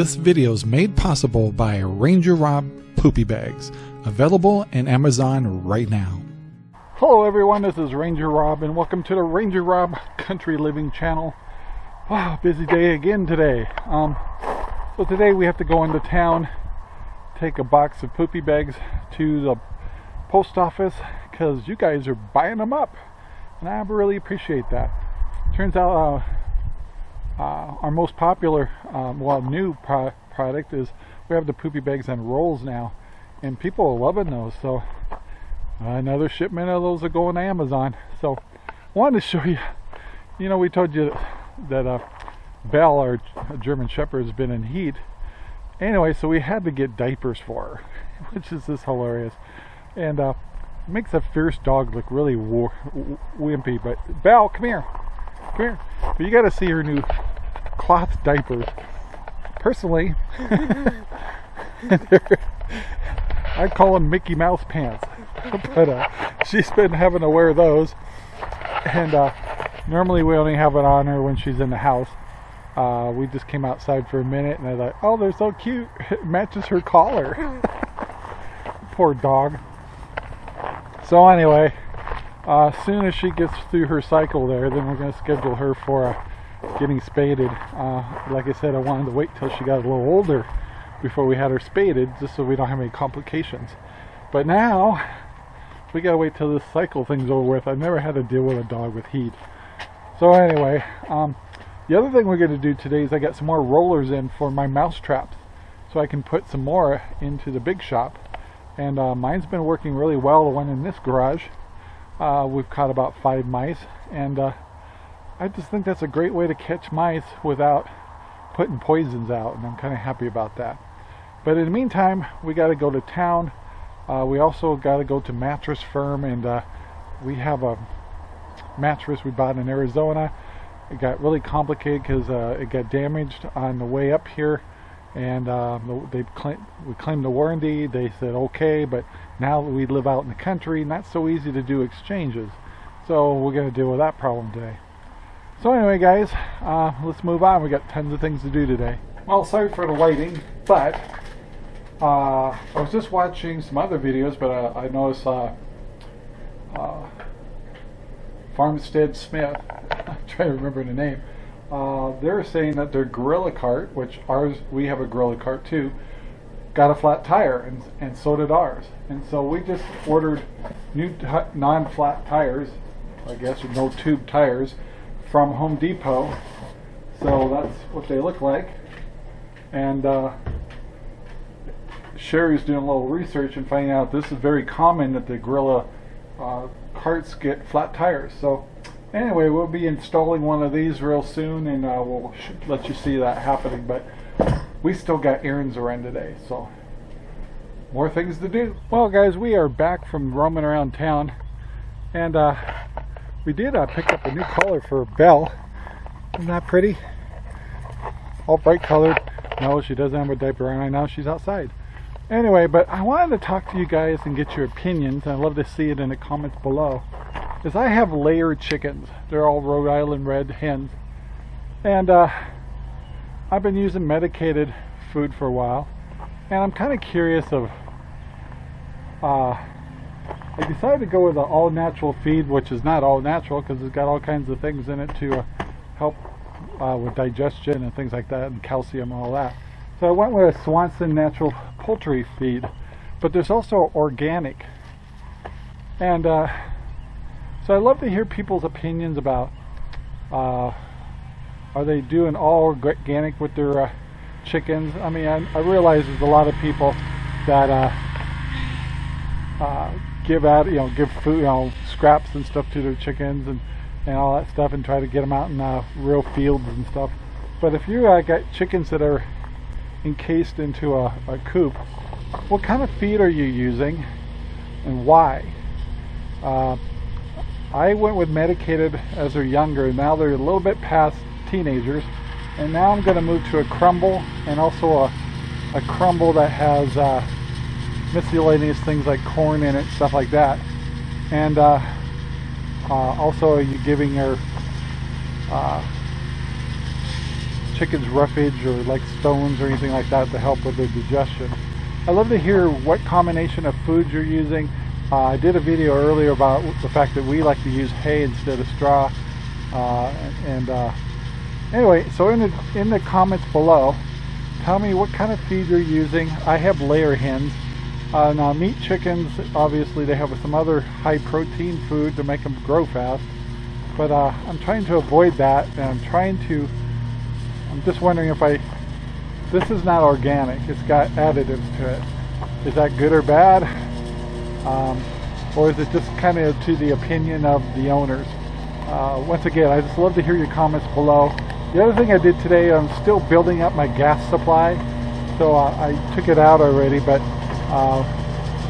This video is made possible by Ranger Rob Poopy Bags, available in Amazon right now. Hello everyone, this is Ranger Rob and welcome to the Ranger Rob Country Living channel. Wow, busy day again today. Um, so today we have to go into town, take a box of poopy bags to the post office because you guys are buying them up and I really appreciate that. Turns out uh, our most popular, um, well, new pro product is we have the poopy bags on rolls now, and people are loving those. So another shipment of those are going to Amazon. So wanted to show you. You know, we told you that uh, Belle, our German Shepherd, has been in heat. Anyway, so we had to get diapers for her, which is just hilarious, and uh, makes a fierce dog look really wimpy. But Belle, come here, come here. But you got to see her new cloth diapers. Personally, I call them Mickey Mouse pants. but uh, she's been having to wear those. And uh, normally we only have it on her when she's in the house. Uh, we just came outside for a minute and I thought, oh, they're so cute. It matches her collar. Poor dog. So anyway, uh, as soon as she gets through her cycle there, then we're going to schedule her for a getting spaded. Uh, like I said, I wanted to wait till she got a little older before we had her spaded, just so we don't have any complications. But now, we gotta wait till this cycle thing's over with. I've never had to deal with a dog with heat. So anyway, um, the other thing we're gonna do today is I got some more rollers in for my mouse traps. So I can put some more into the big shop. And uh, mine's been working really well, the one in this garage. Uh, we've caught about five mice. And uh, I just think that's a great way to catch mice without putting poisons out and I'm kind of happy about that. But in the meantime, we got to go to town. Uh, we also got to go to Mattress Firm and uh, we have a mattress we bought in Arizona. It got really complicated because uh, it got damaged on the way up here and uh, they we claimed the warranty. They said okay, but now that we live out in the country, not so easy to do exchanges. So we're going to deal with that problem today. So anyway guys, uh, let's move on. We got tons of things to do today. Well, sorry for the waiting, but uh, I was just watching some other videos, but uh, I noticed uh, uh, Farmstead Smith, I'm trying to remember the name, uh, they're saying that their Gorilla cart, which ours, we have a Gorilla cart too, got a flat tire, and, and so did ours. And so we just ordered new non-flat tires, I guess, with no tube tires, from Home Depot. So that's what they look like. And uh, Sherry's doing a little research and finding out this is very common that the Gorilla uh, carts get flat tires. So anyway, we'll be installing one of these real soon and uh, we'll let you see that happening. But we still got errands around today, so more things to do. Well guys, we are back from roaming around town and uh, we did uh, pick up a new color for Belle. Isn't that pretty? All bright colored. No, she doesn't have a diaper on right now. She's outside. Anyway, but I wanted to talk to you guys and get your opinions. I'd love to see it in the comments below. Is I have layered chickens. They're all Rhode Island red hens. And uh, I've been using medicated food for a while. And I'm kind of curious of uh, I decided to go with an all natural feed, which is not all natural because it's got all kinds of things in it to uh, help uh, with digestion and things like that, and calcium and all that. So I went with a Swanson natural poultry feed, but there's also organic. And uh, so I love to hear people's opinions about uh, are they doing all organic with their uh, chickens? I mean, I, I, realize there's a lot of people that uh, give out, you know, give food, you know, scraps and stuff to their chickens and, and all that stuff and try to get them out in uh, real fields and stuff. But if you uh, got chickens that are encased into a, a coop, what kind of feed are you using and why? Uh, I went with medicated as they're younger. And now they're a little bit past teenagers. And now I'm going to move to a crumble and also a, a crumble that has uh, miscellaneous things like corn in it, stuff like that. And uh, uh, also you're giving your uh, chicken's roughage or like stones or anything like that to help with their digestion. I'd love to hear what combination of foods you're using. Uh, I did a video earlier about the fact that we like to use hay instead of straw. Uh, and uh, anyway, so in the, in the comments below, tell me what kind of feed you're using. I have layer hens. Uh, now meat chickens, obviously they have some other high protein food to make them grow fast. But uh, I'm trying to avoid that and I'm trying to, I'm just wondering if I, this is not organic, it's got additives to it. Is that good or bad? Um, or is it just kind of to the opinion of the owners? Uh, once again, I just love to hear your comments below. The other thing I did today, I'm still building up my gas supply. So uh, I took it out already, but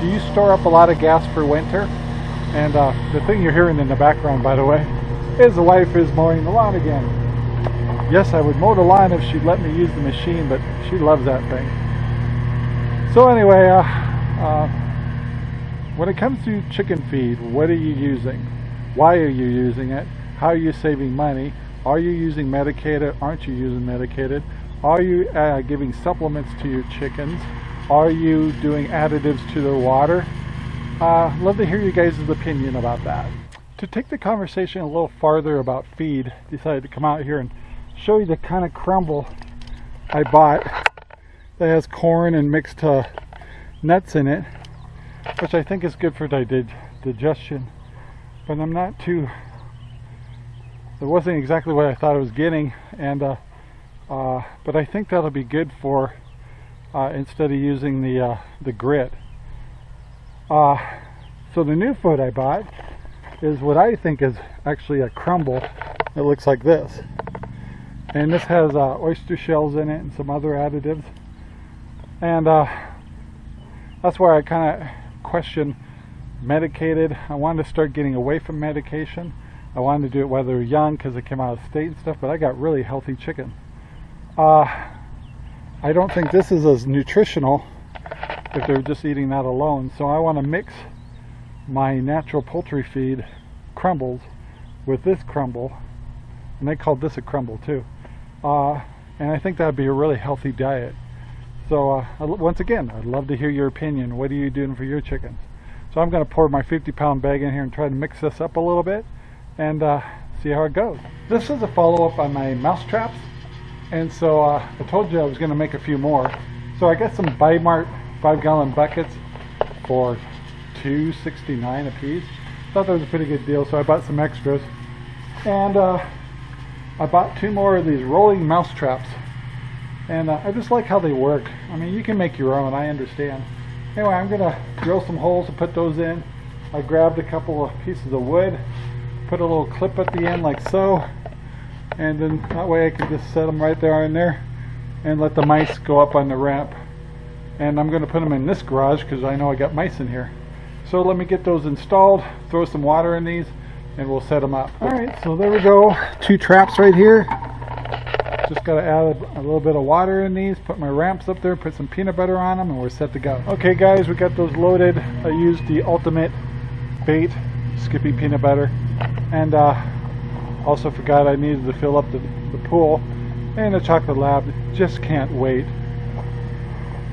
do you store up a lot of gas for winter? And uh, the thing you're hearing in the background, by the way, is the wife is mowing the lawn again. Yes, I would mow the lawn if she'd let me use the machine, but she loves that thing. So anyway, uh, uh, when it comes to chicken feed, what are you using? Why are you using it? How are you saving money? Are you using medicated? Aren't you using medicated? Are you uh, giving supplements to your chickens? Are you doing additives to their water? Uh, love to hear you guys' opinion about that. To take the conversation a little farther about feed, decided to come out here and show you the kind of crumble I bought that has corn and mixed uh, nuts in it, which I think is good for digestion. But I'm not too, it wasn't exactly what I thought I was getting, and uh, uh, but I think that'll be good for uh, instead of using the uh, the grit. Uh, so the new food I bought is what I think is actually a crumble. It looks like this. And this has uh, oyster shells in it and some other additives. And uh, that's why I kind of question medicated. I wanted to start getting away from medication. I wanted to do it while they were young because it came out of state and stuff, but I got really healthy chicken. Uh, I don't think this is as nutritional if they're just eating that alone. So I want to mix my natural poultry feed crumbles with this crumble. And they called this a crumble too. Uh, and I think that would be a really healthy diet. So uh, once again, I'd love to hear your opinion. What are you doing for your chickens? So I'm going to pour my 50 pound bag in here and try to mix this up a little bit and uh, see how it goes. This is a follow up on my mouse traps and so uh, I told you I was going to make a few more. So I got some Bi-Mart 5 gallon buckets for 2.69 a piece. Thought that was a pretty good deal, so I bought some extras. And uh, I bought two more of these rolling mouse traps. And uh, I just like how they work. I mean, you can make your own, I understand. Anyway, I'm going to drill some holes and put those in. I grabbed a couple of pieces of wood, put a little clip at the end like so, and then that way I can just set them right there in there and let the mice go up on the ramp. And I'm going to put them in this garage because I know I got mice in here. So let me get those installed throw some water in these and we'll set them up. Alright so there we go. Two traps right here. Just got to add a, a, little bit of water in these put my ramps up there put some peanut butter on them and we're set to go. Okay guys we got those loaded. I used the ultimate bait Skippy peanut butter. And uh, also forgot I needed to fill up the, the pool and the chocolate lab just can't wait.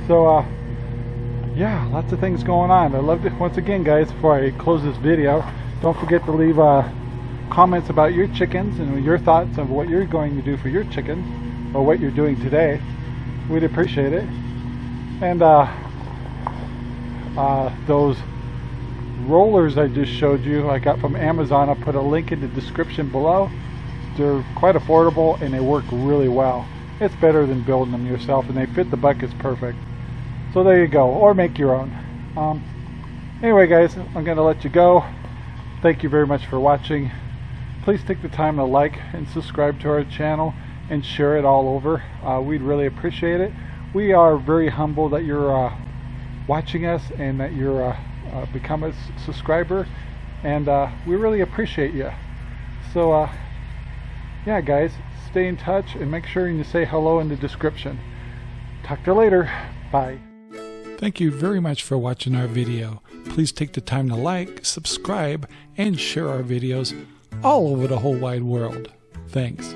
So uh, yeah, lots of things going on. I love it. Once again guys, before I close this video, don't forget to leave uh, comments about your chickens and your thoughts of what you're going to do for your chickens or what you're doing today. We'd appreciate it. And uh, uh, those rollers I just showed you I got from Amazon. I'll put a link in the description below. They're quite affordable and they work really well. It's better than building them yourself and they fit the buckets perfect. So there you go or make your own. Um, anyway guys I'm gonna let you go. Thank you very much for watching. Please take the time to like and subscribe to our channel and share it all over. Uh, we'd really appreciate it. We are very humble that you're uh, watching us and that you're uh, uh, become a subscriber and uh, we really appreciate you so uh, yeah guys stay in touch and make sure you say hello in the description. Talk to you later. Bye. Thank you very much for watching our video. Please take the time to like subscribe and share our videos all over the whole wide world. Thanks